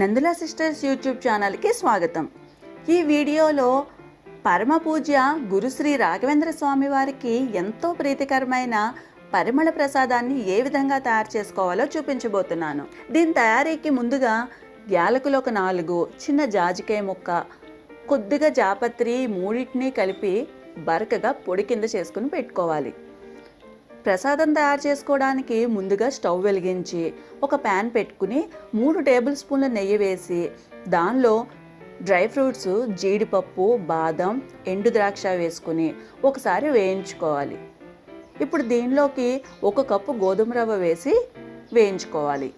Nandula sisters YouTube ఛానల్కి స్వాగతం. ఈ వీడియోలో పరమ పూజ్య గురుశ్రీ రాఘవేంద్ర స్వామి వారికి ఎంతో ప్రీతికరమైన పరిమళ ప్రసాదాన్ని ఏ విధంగా తయారు చేసుకోవాలో చూపించబోతున్నాను. దీని తయారీకి ముందుగా యాలకులు ఒక నాలుగు చిన్న జాజికాయ ముక్క కొద్దిగా జాపత్రి మూడింటిని కలిపి బరకగా పొడి కింద చేసుకుని పెట్టుకోవాలి. ప్రసాదం తయారు చేసుకోవడానికి ముందుగా స్టవ్ వెలిగించి ఒక ప్యాన్ పెట్టుకుని మూడు టేబుల్ స్పూన్ల నెయ్యి వేసి దానిలో డ్రై ఫ్రూట్స్ జీడిపప్పు బాదం ఎండు ద్రాక్ష వేసుకుని ఒకసారి వేయించుకోవాలి. ఇప్పుడు దీనిలోకి ఒక కప్పు గోధుమ రవ్వ వేసి వేయించుకోవాలి.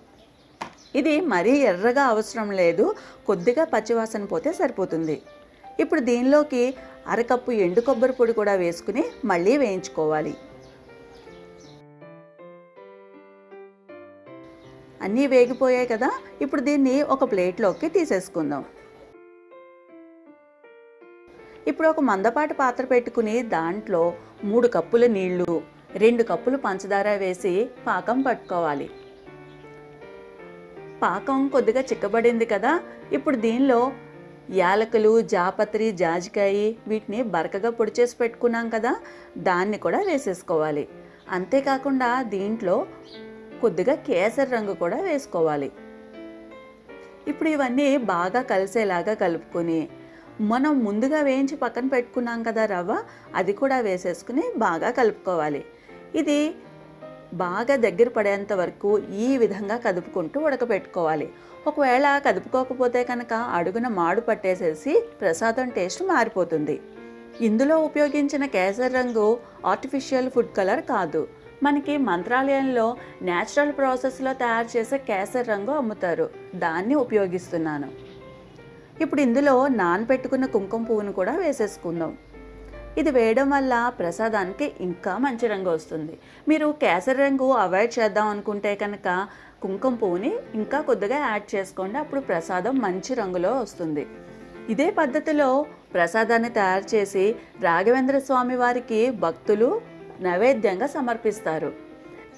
ఇది మరీ ఎర్రగా అవసరం లేదు కొద్దిగా పచ్చివాసన పోతే సరిపోతుంది. ఇప్పుడు దీనిలోకి అరకప్పు ఎండు కొబ్బరి పొడి కూడా వేసుకుని మళ్ళీ వేయించుకోవాలి. అన్నీ వేగిపోయాయి కదా ఇప్పుడు దీన్ని ఒక ప్లేట్లోకి తీసేసుకుందాం. ఇప్పుడు ఒక మందపాటి పాత్ర పెట్టుకుని దాంట్లో మూడు కప్పుల నీళ్ళు రెండు కప్పులు పంచదార వేసి పాకం పట్టుకోవాలి. పాకం కొద్దిగా చిక్కబడింది కదా ఇప్పుడు దీనిలో యాలకులు జాపత్రి జాజికాయ వీటిని బరకగా పొడి చేసి పెట్టుకున్నాం కదా దాన్ని కూడా వేసేసుకోవాలి. అంతేకాకుండా దీంట్లో కొద్దిగా కేసరి రంగు కూడా వేసుకోవాలి. ఇప్పుడు ఇవన్నీ బాగా కలిసేలాగా కలుపుకొని మనం ముందుగా వేయించి పక్కన పెట్టుకున్నాం కదా రవ్వ అది కూడా వేసేసుకుని బాగా కలుపుకోవాలి. ఇది బాగా దగ్గర పడేంత వరకు ఈ విధంగా కదుపుకుంటూ ఉడకబెట్టుకోవాలి. ఒకవేళ కదుపుకోకపోతే కనుక అడుగున మాడు పట్టేసేసి ప్రసాదం టేస్ట్ మారిపోతుంది. ఇందులో ఉపయోగించిన కేసరి రంగు ఆర్టిఫిషియల్ ఫుడ్ కలర్ కాదు. మనకి మంత్రాలయంలో న్యాచురల్ ప్రాసెస్లో తయారు చేసే కేసరి రంగు అమ్ముతారు. దాన్ని ఉపయోగిస్తున్నాను. ఇప్పుడు ఇందులో నానబెట్టుకున్న కుంకుమ పువ్వును కూడా వేసేసుకుందాం. ఇది వేయడం వల్ల ప్రసాదానికి ఇంకా మంచి రంగు వస్తుంది. మీరు కేసరి రంగు అవాయిడ్ చేద్దాం అనుకుంటే కనుక కుంకుమ పువ్వుని ఇంకా కొద్దిగా యాడ్ చేసుకోండి. అప్పుడు ప్రసాదం మంచి రంగులో వస్తుంది. ఇదే పద్ధతిలో ప్రసాదాన్ని తయారు చేసి రాఘవేంద్ర స్వామి వారికి భక్తులు నైవేద్యంగా సమర్పిస్తారు.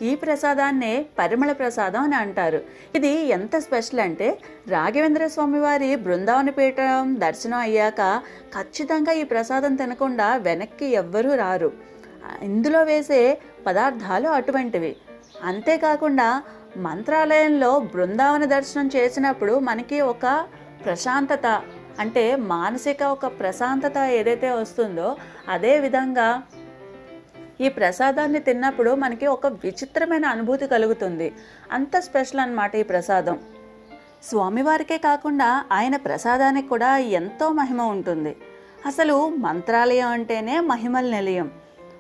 ఈ ప్రసాదాన్నే పరిమళ ప్రసాదం అని అంటారు. ఇది ఎంత స్పెషల్ అంటే రాఘవేంద్ర స్వామి వారి బృందావన పీఠం దర్శనం అయ్యాక ఖచ్చితంగా ఈ ప్రసాదం తినకుండా వెనక్కి ఎవ్వరూ రారు. ఇందులో వేసే పదార్థాలు అటువంటివి. అంతేకాకుండా మంత్రాలయంలో బృందావన దర్శనం చేసినప్పుడు మనకి ఒక ప్రశాంతత అంటే మానసిక ఒక ప్రశాంతత ఏదైతే వస్తుందో అదే విధంగా ఈ ప్రసాదాన్ని తిన్నప్పుడు మనకి ఒక విచిత్రమైన అనుభూతి కలుగుతుంది. అంత స్పెషల్ అనమాట ఈ ప్రసాదం. స్వామివారికే కాకుండా ఆయన ప్రసాదానికి కూడా ఎంతో మహిమ ఉంటుంది. అసలు మంత్రాలయం అంటేనే మహిమల నిలయం.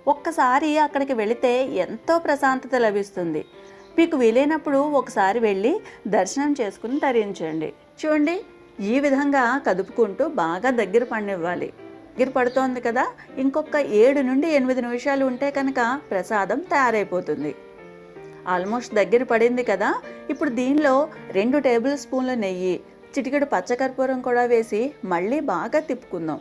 ఒక్కసారి అక్కడికి వెళితే ఎంతో ప్రశాంతత లభిస్తుంది. మీకు వీలైనప్పుడు ఒకసారి వెళ్ళి దర్శనం చేసుకుని తరించండి. చూడండి ఈ విధంగా కదుపుకుంటూ బాగా దగ్గర పండివ్వాలి. దగ్గర పడుతోంది కదా. ఇంకొక ఏడు నుండి ఎనిమిది నిమిషాలు ఉంటే కనుక ప్రసాదం తయారైపోతుంది. ఆల్మోస్ట్ దగ్గర పడింది కదా. ఇప్పుడు దీనిలో రెండు టేబుల్ స్పూన్ల నెయ్యి చిటికెడు పచ్చకర్పూరం కూడా వేసి మళ్ళీ బాగా తిప్పుకుందాం.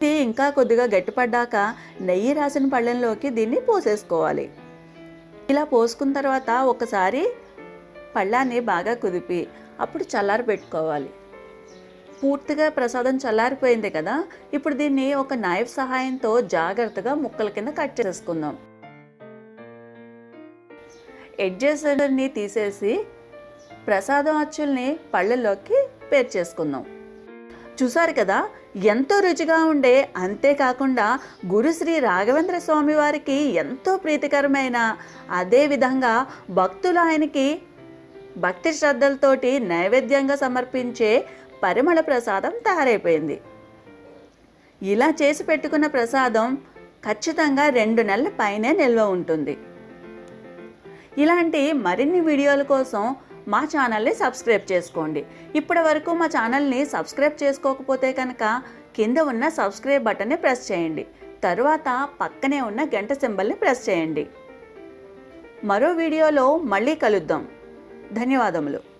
టీ ఇంకా కొద్దిగా గట్టిపడ్డాక నెయ్యి రాసిన పళ్ళెంలోకి దీన్ని పోసేసుకోవాలి. ఇలా పోసుకున్న తర్వాత ఒకసారి పళ్ళాన్ని బాగా కుదిపి అప్పుడు చల్లారి పెట్టుకోవాలి పూర్తిగా ప్రసాదం చల్లారిపోయింది కదా ఇప్పుడు దీన్ని ఒక నైఫ్ సహాయంతో జాగ్రత్తగా ముక్కల కింద కట్ చేసుకుందాం ఎడ్జెస్ తీసేసి ప్రసాదం అచ్చుల్ని పళ్ళల్లోకి పేర్చేసుకుందాం చూసారు కదా ఎంతో రుచిగా ఉండే అంతేకాకుండా గురుశ్రీ రాఘవేంద్ర స్వామి వారికి ఎంతో ప్రీతికరమైన అదేవిధంగా భక్తులు ఆయనకి భక్తి శ్రద్ధలతోటి నైవేద్యంగా సమర్పించే పరిమళ ప్రసాదం తయారైపోయింది. ఇలా చేసి పెట్టుకున్న ప్రసాదం ఖచ్చితంగా రెండు నెలల పైనే నిల్వ ఉంటుంది. ఇలాంటి మరిన్ని వీడియోల కోసం మా ఛానల్ని సబ్స్క్రైబ్ చేసుకోండి. ఇప్పటి వరకు మా ఛానల్ని సబ్స్క్రైబ్ చేసుకోకపోతే కనుక కింద ఉన్న సబ్స్క్రైబ్ బటన్ని ప్రెస్ చేయండి. తరువాత పక్కనే ఉన్న గంట సింబల్ని ప్రెస్ చేయండి. మరో వీడియోలో మళ్ళీ కలుద్దాం. ధన్యవాదములు.